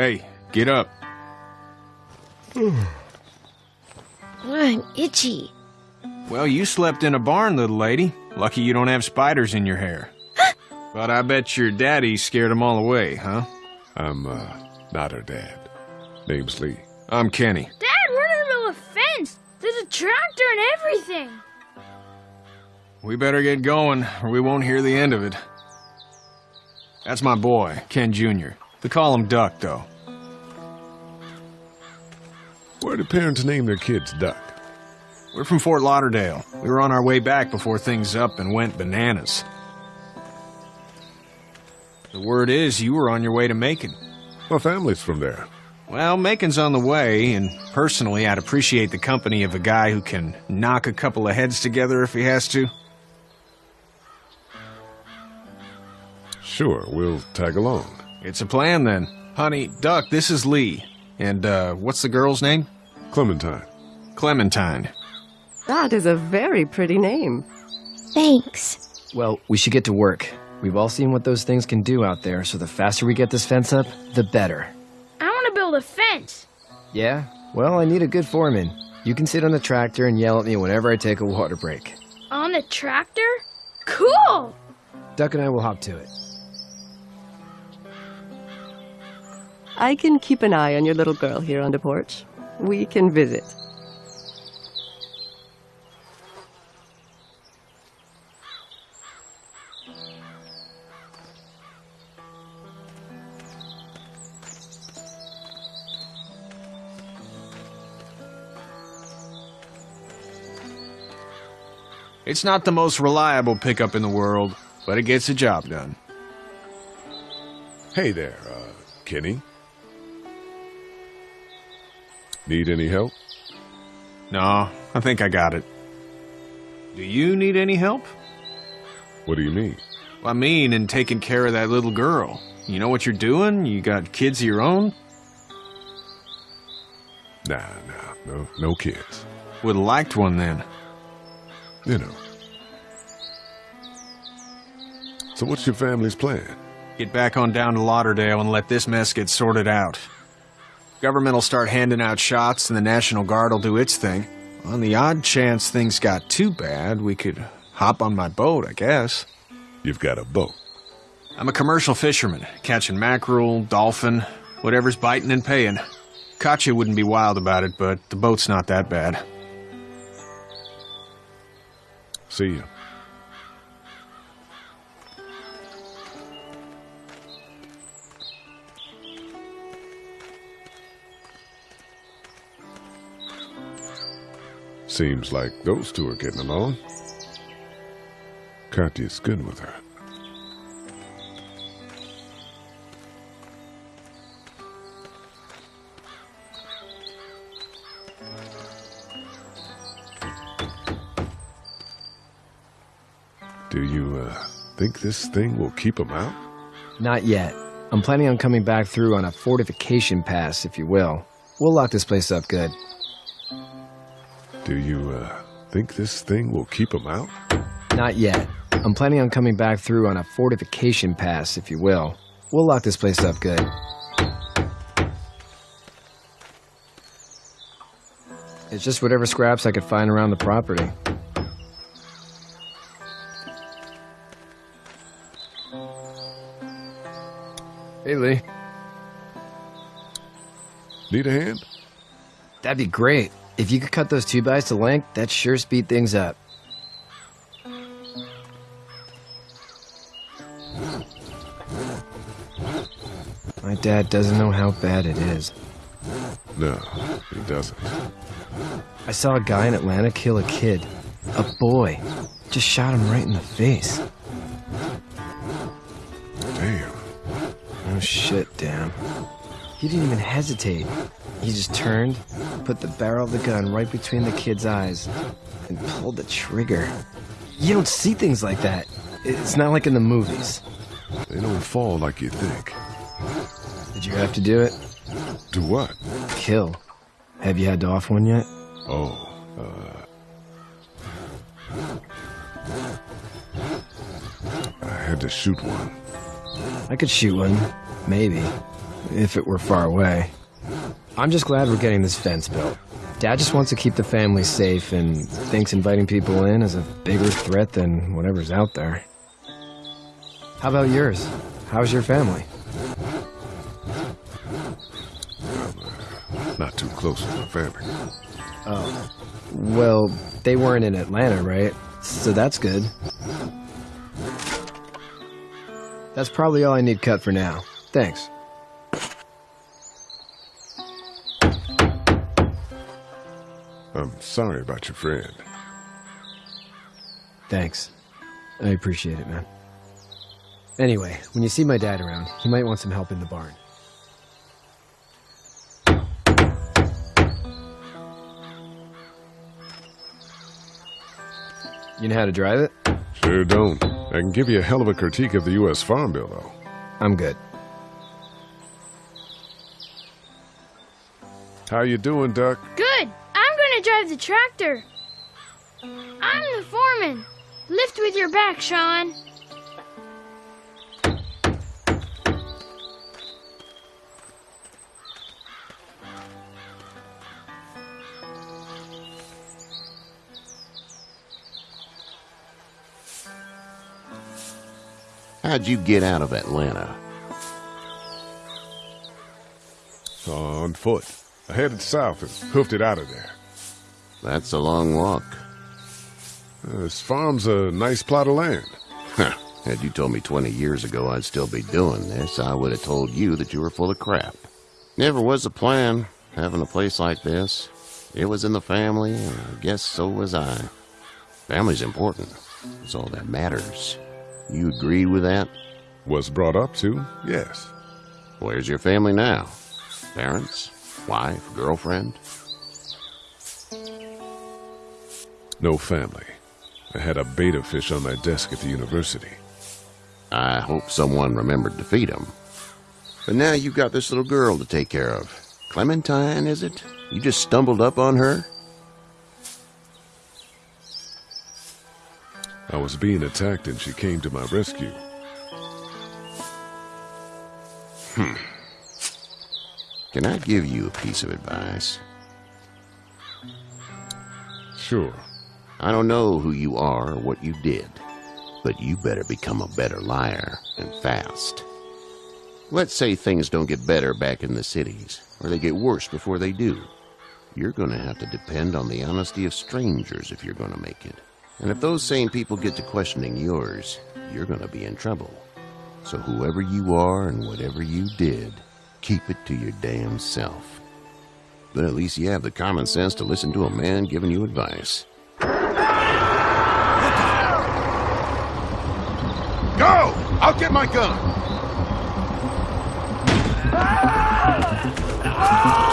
Hey, get up. I'm itchy. Well, you slept in a barn, little lady. Lucky you don't have spiders in your hair. but I bet your daddy scared them all away, huh? I'm, uh, not her dad. Name's Lee. I'm Kenny. Dad, we're in the middle of a fence. There's a tractor and everything. We better get going, or we won't hear the end of it. That's my boy, Ken Jr. They call him Duck, though. Where do parents name their kids Duck? We're from Fort Lauderdale. We were on our way back before things up and went bananas. The word is you were on your way to Macon. My family's from there. Well, Macon's on the way, and personally, I'd appreciate the company of a guy who can knock a couple of heads together if he has to. Sure, we'll tag along. It's a plan then. Honey, Duck, this is Lee. And, uh, what's the girl's name? Clementine. Clementine. That is a very pretty name. Thanks. Well, we should get to work. We've all seen what those things can do out there, so the faster we get this fence up, the better. I want to build a fence. Yeah? Well, I need a good foreman. You can sit on the tractor and yell at me whenever I take a water break. On the tractor? Cool! Duck and I will hop to it. I can keep an eye on your little girl here on the porch. We can visit. It's not the most reliable pickup in the world, but it gets the job done. Hey there, uh, Kenny. Need any help? No, I think I got it. Do you need any help? What do you mean? I mean, in taking care of that little girl. You know what you're doing? You got kids of your own? Nah, nah, no, no kids. Would have liked one then. You know. So what's your family's plan? Get back on down to Lauderdale and let this mess get sorted out. Government will start handing out shots and the National Guard will do its thing. On the odd chance things got too bad, we could hop on my boat, I guess. You've got a boat. I'm a commercial fisherman, catching mackerel, dolphin, whatever's biting and paying. Katjaa wouldn't be wild about it, but the boat's not that bad. See you. Seems like those two are getting along. Katjaa's good with her. Do you, uh, think this thing will keep them out? Not yet. I'm planning on coming back through on a fortification pass, if you will. We'll lock this place up good. Do you, uh, think this thing will keep them out? Not yet. I'm planning on coming back through on a fortification pass, if you will. We'll lock this place up good. It's just whatever scraps I could find around the property. Hey, Lee. Need a hand? That'd be great. If you could cut those two bys to length, that'd sure speed things up. My dad doesn't know how bad it is. No, he doesn't. I saw a guy in Atlanta kill a kid. A boy. Just shot him right in the face. Damn. Oh shit, damn. He didn't even hesitate. He just turned, put the barrel of the gun right between the kid's eyes, and pulled the trigger. You don't see things like that. It's not like in the movies. They don't fall like you think. Did you have to do it? Do what? Kill. Have you had to off one yet? Oh, uh. I had to shoot one. I could shoot one. Maybe. if it were far away. I'm just glad we're getting this fence built. Dad just wants to keep the family safe and thinks inviting people in is a bigger threat than whatever's out there. How about yours? How's your family? Uh, not too close with my family. Oh. Well, they weren't in Atlanta, right? So that's good. That's probably all I need cut for now. Thanks. Sorry about your friend. Thanks. I appreciate it, man. Anyway, when you see my dad around, he might want some help in the barn. You know how to drive it? Sure don't. I can give you a hell of a critique of the U.S. Farm Bill, though. I'm good. How you doing, Duck? Good. I'm drive the tractor. I'm the foreman. Lift with your back, Shawn. How'd you get out of Atlanta? On foot. I headed south and hoofed it out of there. That's a long walk. This farm's a nice plot of land. Huh. Had you told me 20 years ago I'd still be doing this, I would have told you that you were full of crap. Never was a plan, having a place like this. It was in the family, and I guess so was I. Family's important. It's all that matters. You agree with that? Was brought up to, yes. Where's your family now? Parents? Wife? Girlfriend? No family. I had a betta fish on my desk at the university. I hope someone remembered to feed him. But now you've got this little girl to take care of. Clementine, is it? You just stumbled up on her? I was being attacked and she came to my rescue. Hmm. Can I give you a piece of advice? Sure. I don't know who you are or what you did, but you better become a better liar and fast. Let's say things don't get better back in the cities, or they get worse before they do. You're going to have to depend on the honesty of strangers if you're going to make it. And if those same people get to questioning yours, you're going to be in trouble. So whoever you are and whatever you did, keep it to your damn self. But at least you have the common sense to listen to a man giving you advice. Go! I'll get my gun! Don't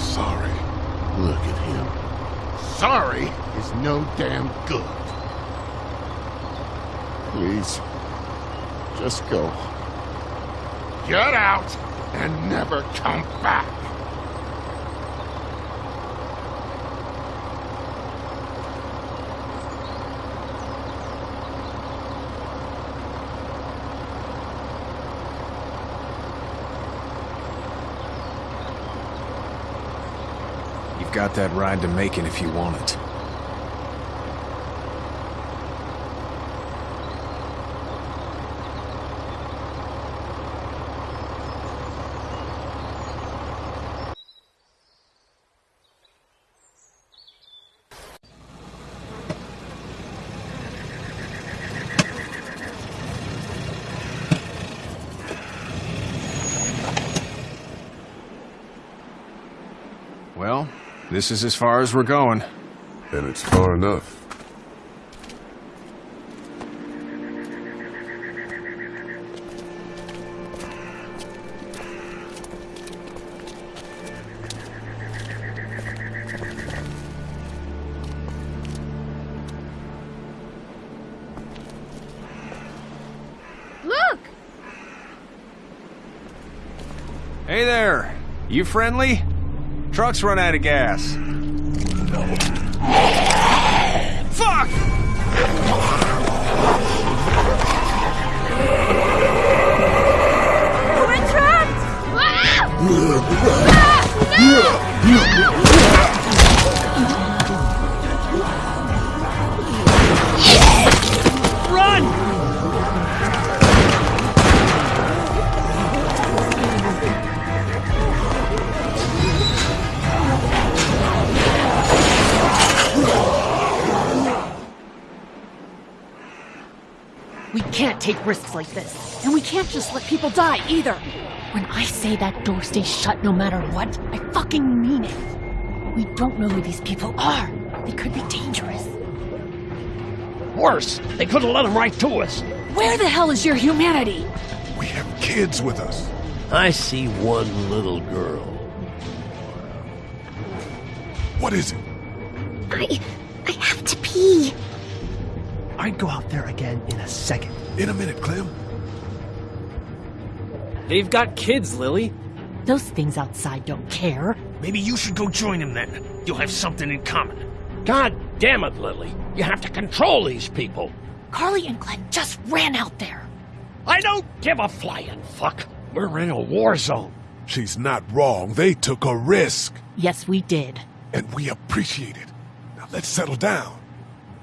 sorry. Look at him. sorry is no damn good. Please, just go. Get out and never come back. You've got that ride to Macon if you want it. Well, this is as far as we're going. And it's far enough. Look! Hey there! You friendly? Truck's run out of gas. Fuck! We're trapped! Ah! Run! Can't take risks like this. And we can't just let people die either. When I say that door stays shut no matter what, I fucking mean it. We don't know who these people are. They could be dangerous. Worse, they could have let him right to us. Where the hell is your humanity? We have kids with us. I see one little girl. What is it? I. I have to pee. I'd go out there again in a second. In a minute, Clem. They've got kids, Lily. Those things outside don't care. Maybe you should go join them then. You'll have something in common. God damn it, Lily. You have to control these people. Carly and Glenn just ran out there. I don't give a flying fuck. We're in a war zone. She's not wrong. They took a risk, Yes, we did. and we appreciate it. Now let's settle down.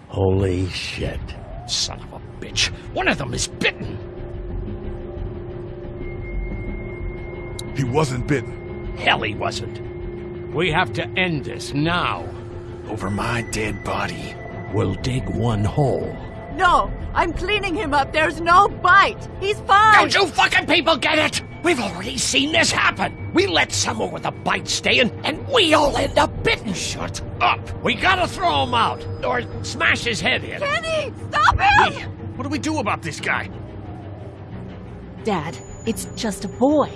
Holy shit. Son of a bitch. One of them is bitten. He wasn't bitten. Hell, he wasn't. We have to end this now. Over my dead body. We'll dig one hole. No, I'm cleaning him up. There's no bite. He's fine. Don't you fucking people get it? We've already seen this happen. We let someone with a bite stay in, and we all end up bitten. Shut up. We gotta throw him out, or smash his head in. Kenny, stop him! Hey, what do we do about this guy? Dad, it's just a boy.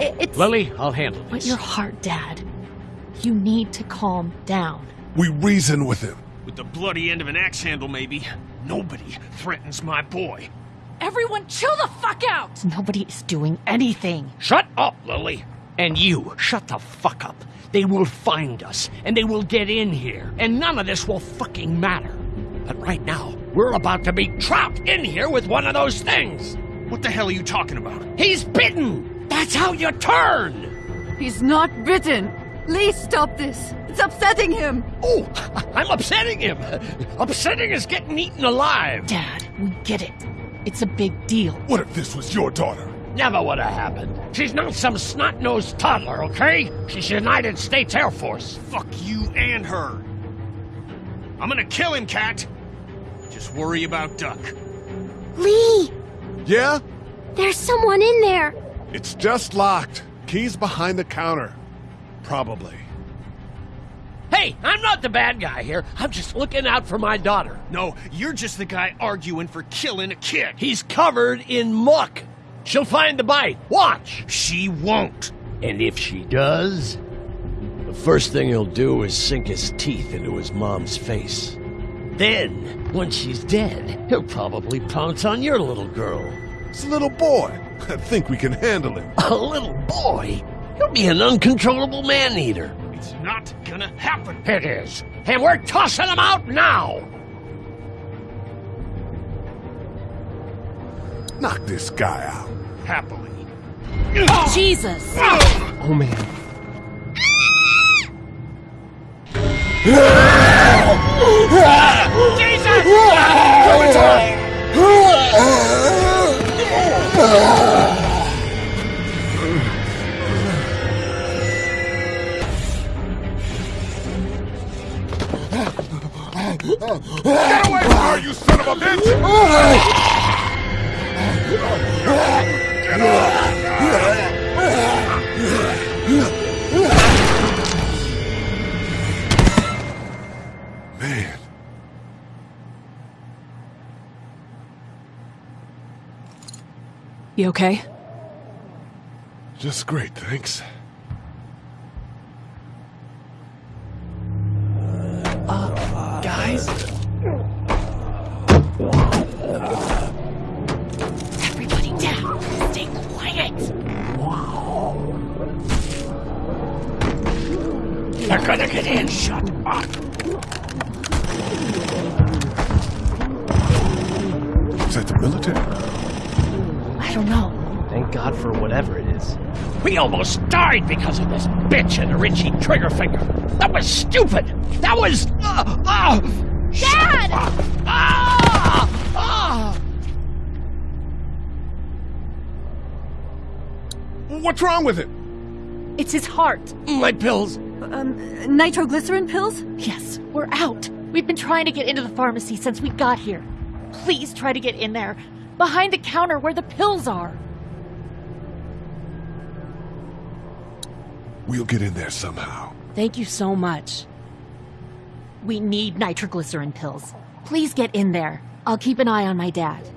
I- It's. Lily, I'll handle But your heart, Dad. You need to calm down. We reason with him. With the bloody end of an axe handle, maybe. Nobody threatens my boy. Everyone, chill the fuck out! Nobody is doing anything. Shut up, Lily. And you, shut the fuck up. They will find us, and they will get in here, and none of this will fucking matter. But right now, we're about to be trapped in here with one of those things. What the hell are you talking about? He's bitten! That's how you turn! He's not bitten. Lee, stop this. It's upsetting him. Oh, I'm upsetting him. Upsetting is getting eaten alive. Dad, we get it. It's a big deal. What if this was your daughter? Never would have happened. She's not some snot-nosed toddler, okay? She's United States Air Force. Fuck you and her. I'm gonna kill him, Cat. Just worry about Duck. Lee! Yeah? There's someone in there! It's just locked. Keys behind the counter. Probably. Hey, I'm not the bad guy here. I'm just looking out for my daughter. No, you're just the guy arguing for killing a kid. He's covered in muck. She'll find the bite. Watch. She won't. And if she does, The first thing he'll do is sink his teeth into his mom's face. Then, once she's dead, he'll probably pounce on your little girl. It's a little boy. I think we can handle him. A little boy? He'll be an uncontrollable man-eater. It's not gonna happen. It is. And we're tossing him out now! Knock this guy out. Happily. Jesus! Oh man. Get away from her, you son of a bitch! Man, You okay? just great, thanks. Almost died because of this bitch and her itchy trigger finger. That was stupid. That was. Uh, uh, Dad! ah! Ah! What's wrong with it? It's his heart. My pills. Um, nitroglycerin pills? Yes, we're out. We've been trying to get into the pharmacy since we got here. Please try to get in there. Behind the counter where the pills are. We'll get in there somehow. Thank you so much. We need nitroglycerin pills. Please get in there. I'll keep an eye on my dad.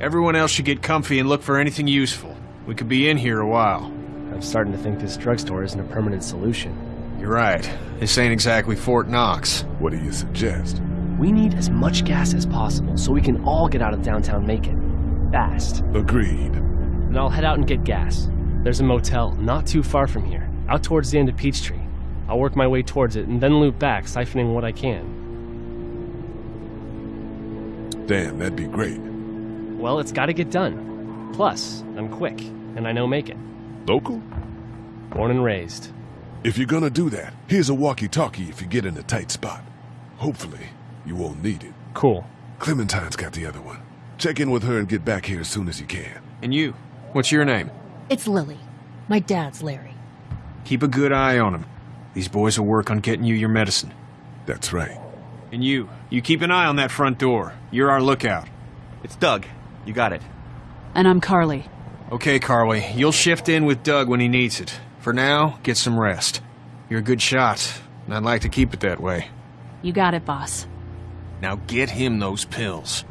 Everyone else should get comfy and look for anything useful. We could be in here a while. I'm starting to think this drugstore isn't a permanent solution. You're right. This ain't exactly Fort Knox. What do you suggest? We need as much gas as possible so we can all get out of downtown Macon. Fast. Agreed. And I'll head out and get gas. There's a motel not too far from here, out towards the end of Peachtree. I'll work my way towards it and then loop back, siphoning what I can. Damn, that'd be great. Well, it's gotta get done. Plus, I'm quick, and I know Macon. Local? Born and raised. If you're gonna do that, here's a walkie-talkie if you get in a tight spot. Hopefully, you won't need it. Cool. Clementine's got the other one. Check in with her and get back here as soon as you can. And you? What's your name? It's Lily. My dad's Larry. Keep a good eye on him. These boys will work on getting you your medicine. That's right. And you, you keep an eye on that front door. You're our lookout. It's Doug. You got it. And I'm Carly. Okay, Carly, you'll shift in with Doug when he needs it. For now, get some rest. You're a good shot, and I'd like to keep it that way. You got it, boss. Now get him those pills.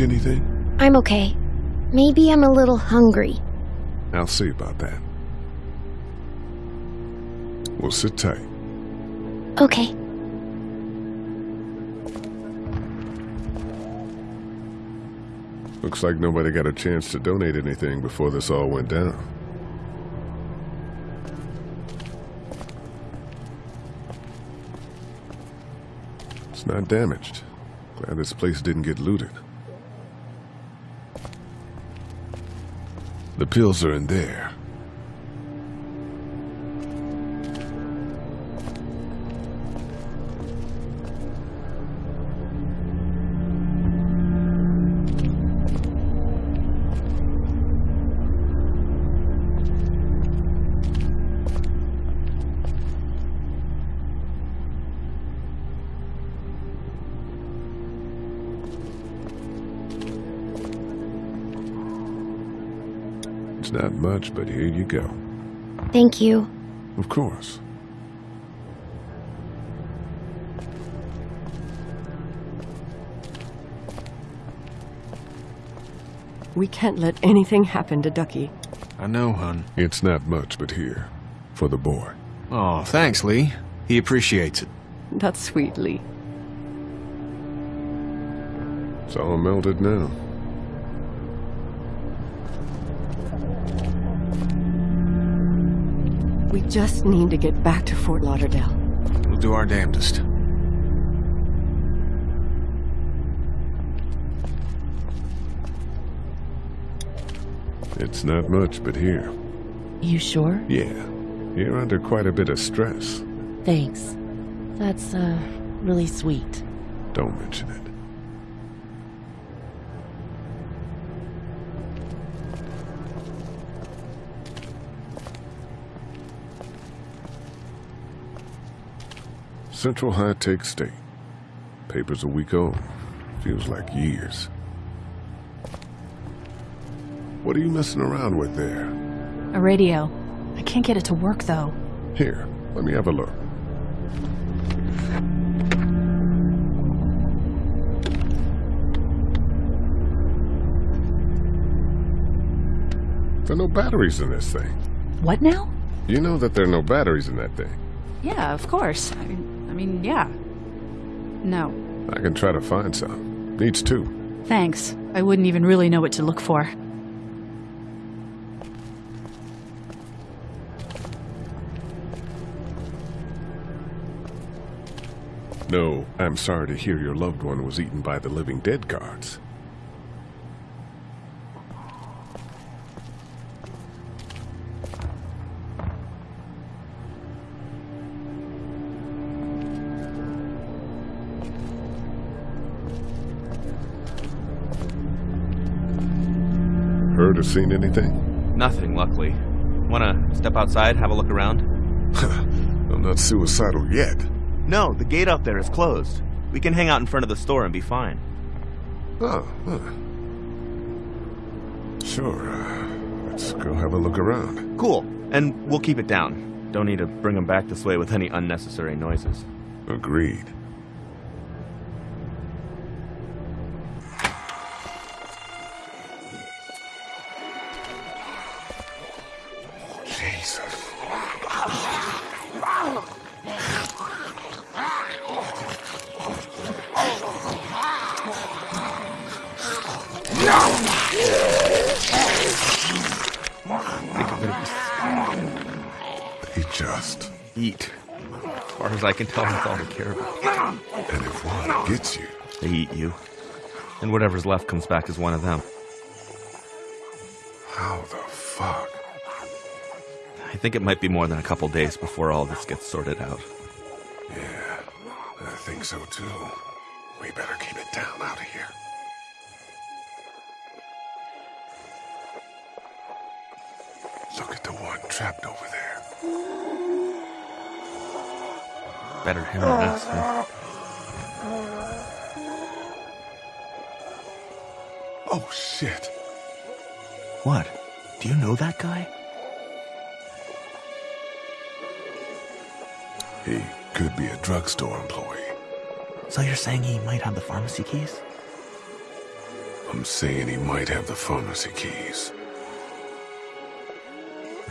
Anything? I'm okay. Maybe I'm a little hungry. I'll see about that. We'll sit tight. Okay. Looks like nobody got a chance to donate anything before this all went down. It's not damaged. Glad this place didn't get looted. The pills are in there. much, but here you go. Thank you. Of course. We can't let anything happen to Ducky. I know, hon. It's not much, but here. For the boy. Aw, oh, thanks, Lee. He appreciates it. That's sweet, Lee. It's all melted now. We just need to get back to Fort Lauderdale. We'll do our damnedest. It's not much, but here. You sure? Yeah. You're under quite a bit of stress. Thanks. That's, uh, really sweet. Don't mention it. Central High Tech State. Paper's a week old. Feels like years. What are you messing around with there? A radio. I can't get it to work, though. Here, let me have a look. There are no batteries in this thing. What now? You know that there are no batteries in that thing. Yeah, of course. I mean, I mean, yeah. No. I can try to find some. Needs two. Thanks. I wouldn't even really know what to look for. No, I'm sorry to hear your loved one was eaten by the living dead guards. Seen anything? Nothing, luckily. Wanna step outside, have a look around? I'm not suicidal yet. No, the gate out there is closed. We can hang out in front of the store and be fine. Oh, huh. Sure. Uh, let's go have a look around. Cool. And we'll keep it down. Don't need to bring them back this way with any unnecessary noises. Agreed. Care about. And if one gets you, they eat you. And whatever's left comes back as one of them. How the fuck? I think it might be more than a couple days before all this gets sorted out. Yeah, I think so too. We better keep it down out of here. Look at the one trapped over there. Better him than us, huh? Oh, shit. What? Do you know that guy? He could be a drugstore employee. So you're saying he might have the pharmacy keys? I'm saying he might have the pharmacy keys.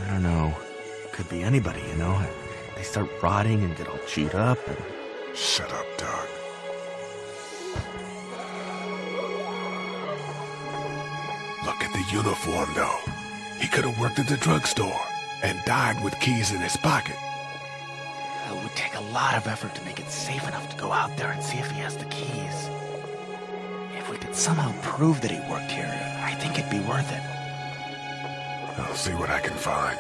I don't know. Could be anybody, you know? They start rotting and get all chewed up and... Shut up, Doug. Look at the uniform, though. He could have worked at the drugstore and died with keys in his pocket. It would take a lot of effort to make it safe enough to go out there and see if he has the keys. If we could somehow prove that he worked here, I think it'd be worth it. I'll see what I can find.